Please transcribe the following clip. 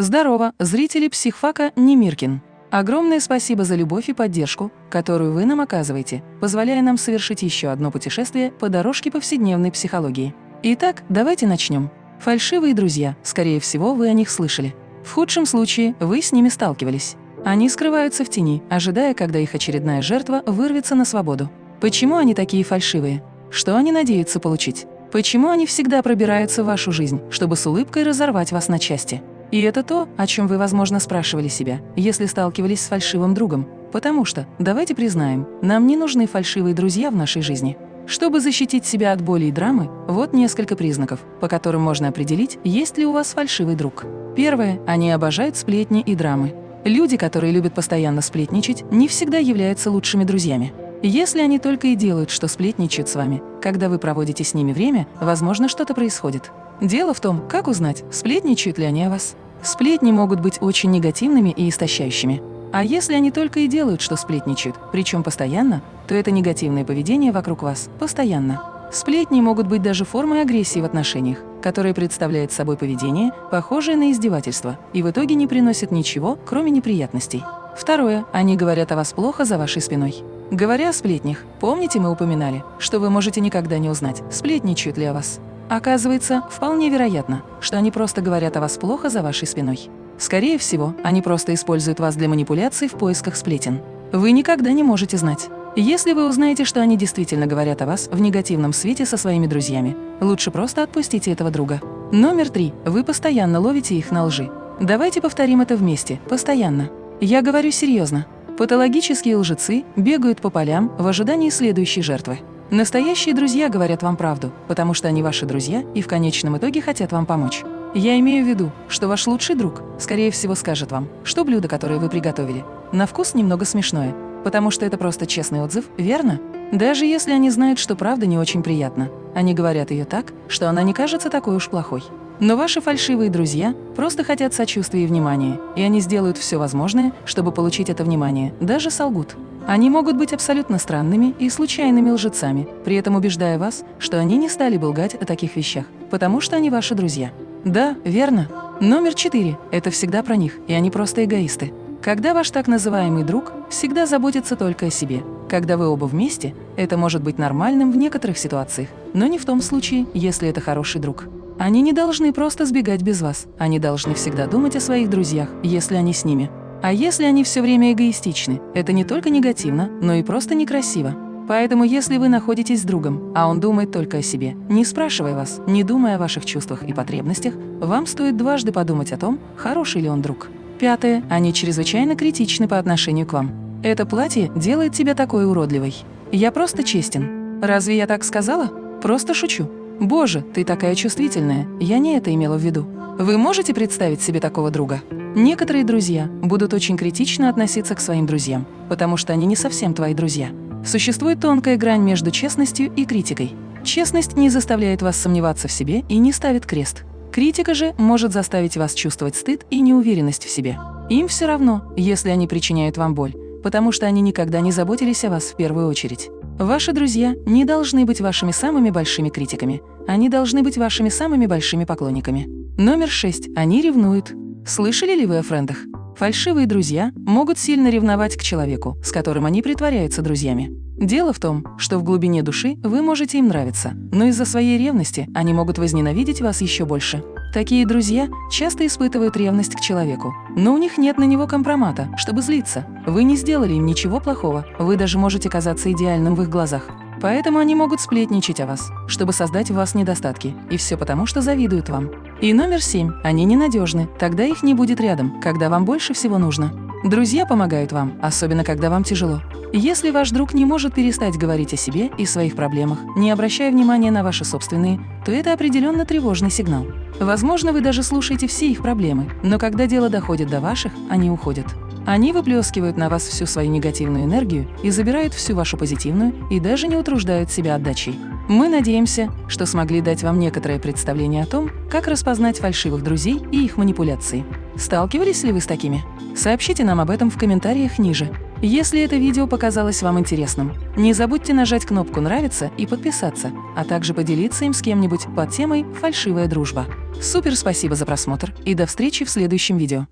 Здорово, зрители психфака Немиркин. Огромное спасибо за любовь и поддержку, которую вы нам оказываете, позволяя нам совершить еще одно путешествие по дорожке повседневной психологии. Итак, давайте начнем. Фальшивые друзья, скорее всего, вы о них слышали. В худшем случае вы с ними сталкивались. Они скрываются в тени, ожидая, когда их очередная жертва вырвется на свободу. Почему они такие фальшивые? Что они надеются получить? Почему они всегда пробираются в вашу жизнь, чтобы с улыбкой разорвать вас на части? И это то, о чем вы, возможно, спрашивали себя, если сталкивались с фальшивым другом. Потому что, давайте признаем, нам не нужны фальшивые друзья в нашей жизни. Чтобы защитить себя от боли и драмы, вот несколько признаков, по которым можно определить, есть ли у вас фальшивый друг. Первое. Они обожают сплетни и драмы. Люди, которые любят постоянно сплетничать, не всегда являются лучшими друзьями. Если они только и делают, что сплетничают с вами, когда вы проводите с ними время, возможно, что-то происходит. Дело в том, как узнать, сплетничают ли они о вас. Сплетни могут быть очень негативными и истощающими. А если они только и делают, что сплетничают, причем постоянно, то это негативное поведение вокруг вас постоянно. Сплетни могут быть даже формой агрессии в отношениях, которая представляет собой поведение, похожее на издевательство, и в итоге не приносит ничего, кроме неприятностей. Второе. Они говорят о вас плохо за вашей спиной. Говоря о сплетнях, помните, мы упоминали, что вы можете никогда не узнать, сплетничают ли о вас. Оказывается, вполне вероятно, что они просто говорят о вас плохо за вашей спиной. Скорее всего, они просто используют вас для манипуляций в поисках сплетен. Вы никогда не можете знать. Если вы узнаете, что они действительно говорят о вас в негативном свете со своими друзьями, лучше просто отпустите этого друга. Номер три. Вы постоянно ловите их на лжи. Давайте повторим это вместе, постоянно. Я говорю серьезно. Патологические лжецы бегают по полям в ожидании следующей жертвы. Настоящие друзья говорят вам правду, потому что они ваши друзья и в конечном итоге хотят вам помочь. Я имею в виду, что ваш лучший друг, скорее всего, скажет вам, что блюдо, которое вы приготовили, на вкус немного смешное, потому что это просто честный отзыв, верно? Даже если они знают, что правда не очень приятна, они говорят ее так, что она не кажется такой уж плохой. Но ваши фальшивые друзья просто хотят сочувствия и внимания, и они сделают все возможное, чтобы получить это внимание, даже солгут. Они могут быть абсолютно странными и случайными лжецами, при этом убеждая вас, что они не стали бы лгать о таких вещах, потому что они ваши друзья. Да, верно. Номер четыре – это всегда про них, и они просто эгоисты. Когда ваш так называемый друг всегда заботится только о себе, когда вы оба вместе, это может быть нормальным в некоторых ситуациях, но не в том случае, если это хороший друг. Они не должны просто сбегать без вас, они должны всегда думать о своих друзьях, если они с ними. А если они все время эгоистичны, это не только негативно, но и просто некрасиво. Поэтому если вы находитесь с другом, а он думает только о себе, не спрашивая вас, не думая о ваших чувствах и потребностях, вам стоит дважды подумать о том, хороший ли он друг. Пятое. Они чрезвычайно критичны по отношению к вам. Это платье делает тебя такой уродливой. Я просто честен. Разве я так сказала? Просто шучу. Боже, ты такая чувствительная. Я не это имела в виду. Вы можете представить себе такого друга? Некоторые друзья будут очень критично относиться к своим друзьям, потому что они не совсем твои друзья. Существует тонкая грань между честностью и критикой. Честность не заставляет вас сомневаться в себе и не ставит крест. Критика же может заставить вас чувствовать стыд и неуверенность в себе. Им все равно, если они причиняют вам боль, потому что они никогда не заботились о вас в первую очередь. Ваши друзья не должны быть вашими самыми большими критиками. Они должны быть вашими самыми большими поклонниками. Номер шесть. Они ревнуют. Слышали ли вы о френдах? Фальшивые друзья могут сильно ревновать к человеку, с которым они притворяются друзьями. Дело в том, что в глубине души вы можете им нравиться, но из-за своей ревности они могут возненавидеть вас еще больше. Такие друзья часто испытывают ревность к человеку, но у них нет на него компромата, чтобы злиться. Вы не сделали им ничего плохого, вы даже можете казаться идеальным в их глазах. Поэтому они могут сплетничать о вас, чтобы создать в вас недостатки, и все потому, что завидуют вам. И номер семь. Они ненадежны, тогда их не будет рядом, когда вам больше всего нужно. Друзья помогают вам, особенно когда вам тяжело. Если ваш друг не может перестать говорить о себе и своих проблемах, не обращая внимания на ваши собственные, то это определенно тревожный сигнал. Возможно, вы даже слушаете все их проблемы, но когда дело доходит до ваших, они уходят. Они выплескивают на вас всю свою негативную энергию и забирают всю вашу позитивную и даже не утруждают себя отдачей. Мы надеемся, что смогли дать вам некоторое представление о том, как распознать фальшивых друзей и их манипуляции. Сталкивались ли вы с такими? Сообщите нам об этом в комментариях ниже. Если это видео показалось вам интересным, не забудьте нажать кнопку «Нравится» и подписаться, а также поделиться им с кем-нибудь под темой «Фальшивая дружба». Супер спасибо за просмотр и до встречи в следующем видео.